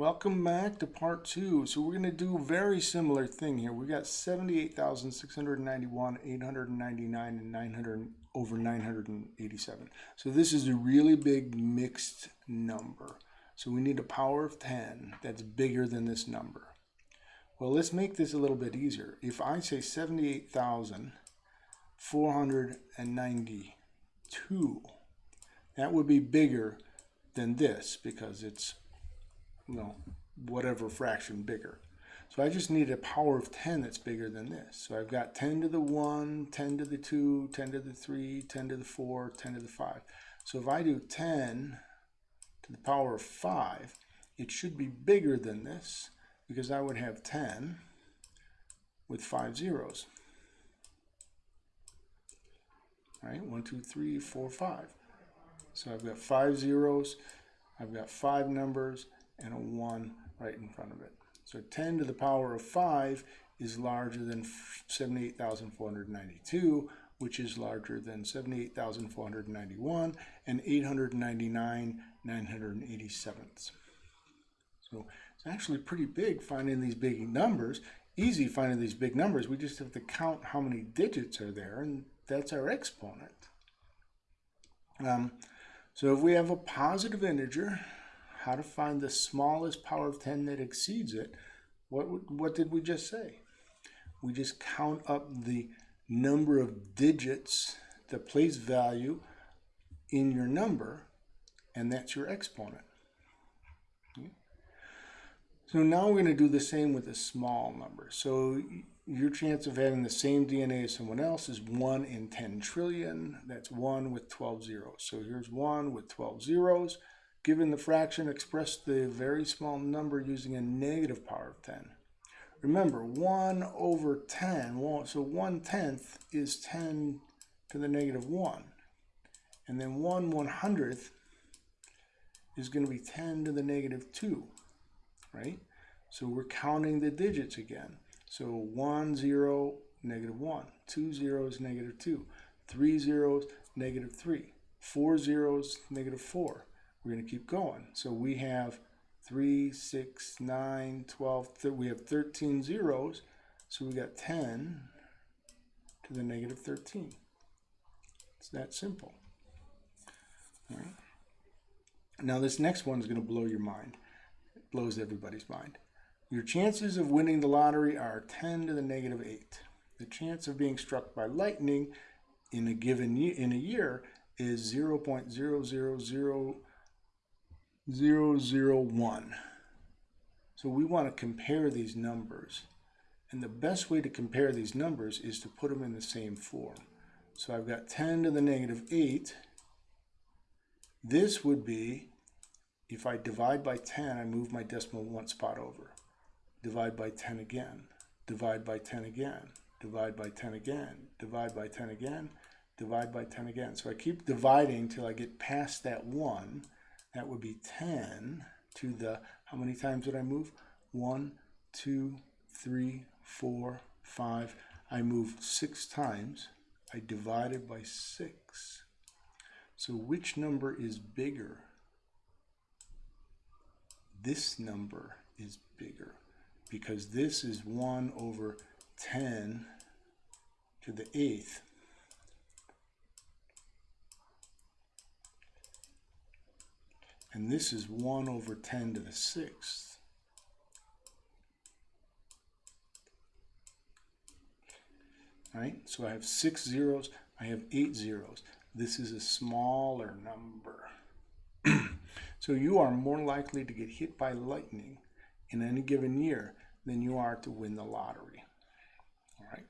Welcome back to part two. So we're going to do a very similar thing here. We got 78,691, 899, and 900 over 987. So this is a really big mixed number. So we need a power of 10 that's bigger than this number. Well, let's make this a little bit easier. If I say 78,492, that would be bigger than this because it's you know, whatever fraction bigger. So I just need a power of 10 that's bigger than this. So I've got 10 to the 1, 10 to the 2, 10 to the 3, 10 to the 4, 10 to the 5. So if I do 10 to the power of 5, it should be bigger than this because I would have 10 with 5 zeros. Right? 1, 2, 3, 4, 5. So I've got 5 zeros, I've got 5 numbers, and a 1 right in front of it. So 10 to the power of 5 is larger than 78,492, which is larger than 78,491 and 899 987 So it's actually pretty big finding these big numbers. Easy finding these big numbers. We just have to count how many digits are there, and that's our exponent. Um, so if we have a positive integer, how to find the smallest power of 10 that exceeds it, what, what did we just say? We just count up the number of digits, the place value in your number, and that's your exponent. So now we're going to do the same with a small number. So your chance of having the same DNA as someone else is 1 in 10 trillion. That's 1 with 12 zeros. So here's 1 with 12 zeros. Given the fraction, express the very small number using a negative power of 10. Remember, 1 over 10, so 1 tenth is 10 to the negative 1. And then 1 one hundredth is going to be 10 to the negative 2, right? So we're counting the digits again. So 1, 0, negative 1. 2 zeros, negative 2. 3 zeros, negative 3. 4 zeros, negative 4. We're going to keep going. So we have 3, 6, 9, 12, we have 13 zeros. So we got 10 to the negative 13. It's that simple. All right. Now this next one is going to blow your mind. It blows everybody's mind. Your chances of winning the lottery are 10 to the negative 8. The chance of being struck by lightning in a given year, in a year is 0 0.000 001. So we want to compare these numbers. And the best way to compare these numbers is to put them in the same form. So I've got 10 to the negative 8. This would be, if I divide by 10, I move my decimal one spot over. Divide by 10 again. Divide by 10 again. Divide by 10 again. Divide by 10 again. Divide by 10 again. So I keep dividing till I get past that 1 that would be 10 to the, how many times did I move? 1, 2, 3, 4, 5. I moved 6 times. I divided by 6. So which number is bigger? This number is bigger because this is 1 over 10 to the 8th and this is 1 over 10 to the 6th. Right? So I have six zeros, I have eight zeros. This is a smaller number. so you are more likely to get hit by lightning in any given year than you are to win the lottery. All right.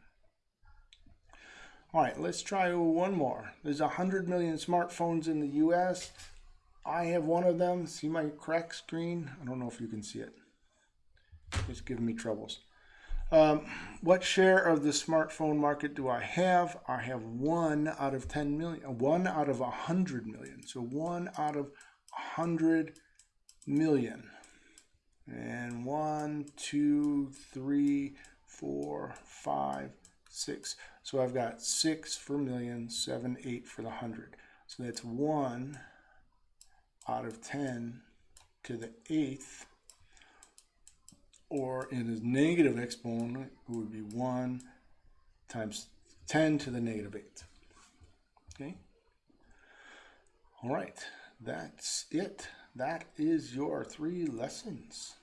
All right, let's try one more. There's 100 million smartphones in the U.S. I have one of them. See my crack screen? I don't know if you can see it. It's giving me troubles. Um, what share of the smartphone market do I have? I have one out of 10 million, one out of 100 million. So one out of 100 million. And one, two, three, four, five, six. So I've got six for million, seven, eight for the hundred. So that's one out of 10 to the eighth or in a negative exponent, it would be 1 times 10 to the negative 8. Okay? All right, that's it. That is your three lessons.